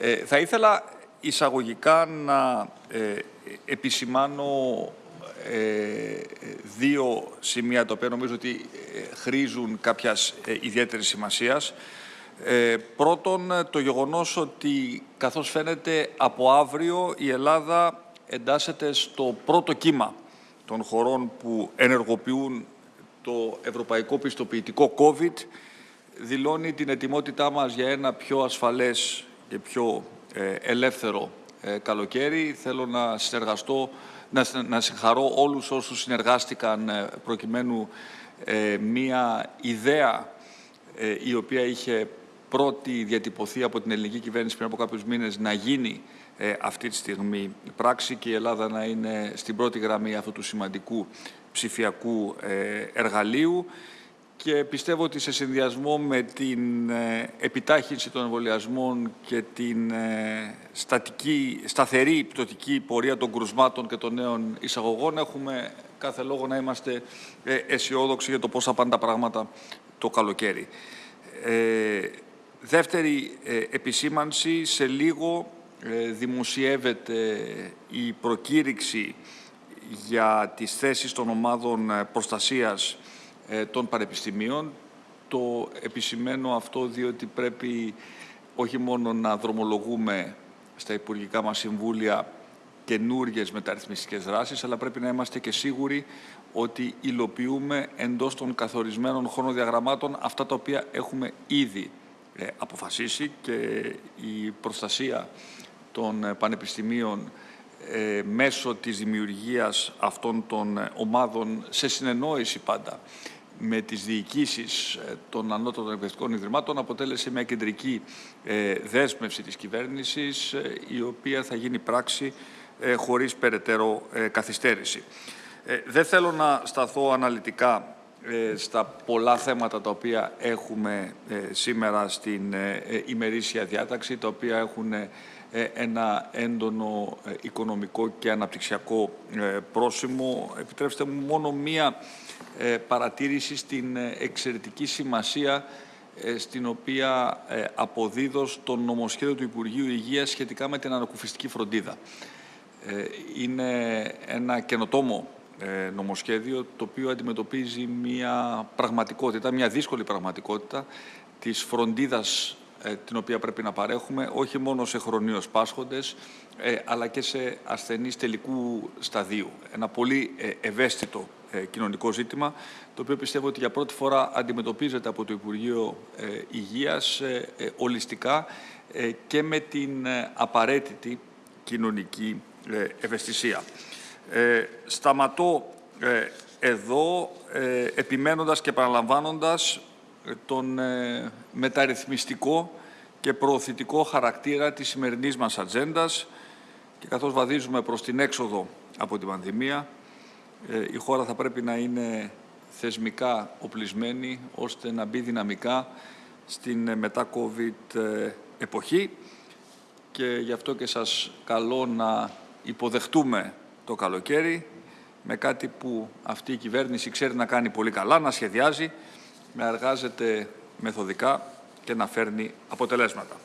Ε, θα ήθελα εισαγωγικά να ε, επισημάνω ε, δύο σημεία τα οποία νομίζω ότι ε, χρήζουν κάποιας ε, ιδιαίτερης σημασίας. Ε, πρώτον, το γεγονός ότι καθώς φαίνεται από αύριο η Ελλάδα εντάσσεται στο πρώτο κύμα των χωρών που ενεργοποιούν το ευρωπαϊκό πιστοποιητικό COVID δηλώνει την ετοιμότητά μας για ένα πιο ασφαλές και πιο ε, ελεύθερο ε, καλοκαίρι. Θέλω να συνεργαστώ, να, να συγχαρώ όλους όσους συνεργάστηκαν ε, προκειμένου μία ιδέα η οποία είχε πρώτη διατυπωθεί από την ελληνική κυβέρνηση πριν από κάποιους μήνες να γίνει αυτή τη στιγμή πράξη και η Ελλάδα να είναι στην πρώτη γραμμή αυτού του σημαντικού ψηφιακού εργαλείου και πιστεύω ότι σε συνδυασμό με την ε, επιτάχυνση των εμβολιασμών και την ε, στατική, σταθερή πτωτική πορεία των κρουσμάτων και των νέων εισαγωγών έχουμε κάθε λόγο να είμαστε ε, αισιόδοξοι για το πώς θα πάνε τα πράγματα το καλοκαίρι. δεύτερη επισήμανση, σε λίγο δημοσιεύεται η προκήρυξη για τις θέσεις των ομάδων προστασίας ε, των πανεπιστημίων. Το επισημαίνω αυτό διότι πρέπει όχι μόνο να δρομολογούμε στα υπουργικά μας συμβούλια καινούριε μεταρρυθμιστικές δράσεις, αλλά πρέπει να είμαστε και σίγουροι ότι υλοποιούμε εντός των καθορισμένων χρονοδιαγραμμάτων αυτά τα οποία έχουμε ήδη ε, αποφασίσει και η προστασία των ε, πανεπιστημίων μέσω της δημιουργίας αυτών των ομάδων σε συνεννόηση πάντα με τις διοικήσεις ε, των ανώτατων εκπαιδευτικών ιδρυμάτων αποτέλεσε μια κεντρική ε, δέσμευση της κυβέρνησης ε, η οποία θα γίνει πράξη χωρίς περαιτέρω καθυστέρηση. Δεν θέλω να σταθώ αναλυτικά στα πολλά θέματα τα οποία έχουμε σήμερα στην ημερήσια διάταξη, τα οποία έχουν ένα έντονο οικονομικό και αναπτυξιακό πρόσημο. Επιτρέψτε μου μόνο μία ε, παρατήρηση στην ε, εξαιρετική σημασία ε, στην οποία αποδίδω στο νομοσχέδιο του Υπουργείου Υγείας σχετικά με την ανακουφιστική φροντίδα. Είναι ένα καινοτόμο νομοσχέδιο το οποίο αντιμετωπίζει μια πραγματικότητα, μια δύσκολη πραγματικότητα της φροντίδας την οποία πρέπει να παρέχουμε όχι μόνο σε χρονίως πάσχοντες αλλά και σε ασθενείς τελικού σταδίου. Ένα πολύ ευαίσθητο ε, κοινωνικό ζήτημα, το οποίο πιστεύω ότι για πρώτη φορά αντιμετωπίζεται από το Υπουργείο ε, Υγείας ε, ολιστικά και με την απαραίτητη κοινωνική ευαισθησία. Σταματώ εδώ επιμένοντας και παραλαμβάνοντας τον μεταρρυθμιστικό και προωθητικό χαρακτήρα της σημερινής μας ατζέντας. Και καθώς βαδίζουμε προς την έξοδο από την πανδημία, ε, η χώρα θα πρέπει να είναι θεσμικά οπλισμένη ώστε να μπει δυναμικά στην ε, μετά-COVID ε, εποχή. Και γι' αυτό και σας καλώ να υποδεχτούμε το καλοκαίρι με κάτι που αυτή η κυβέρνηση ξέρει να κάνει πολύ καλά, να σχεδιάζει, να εργάζεται μεθοδικά και να φέρνει αποτελέσματα.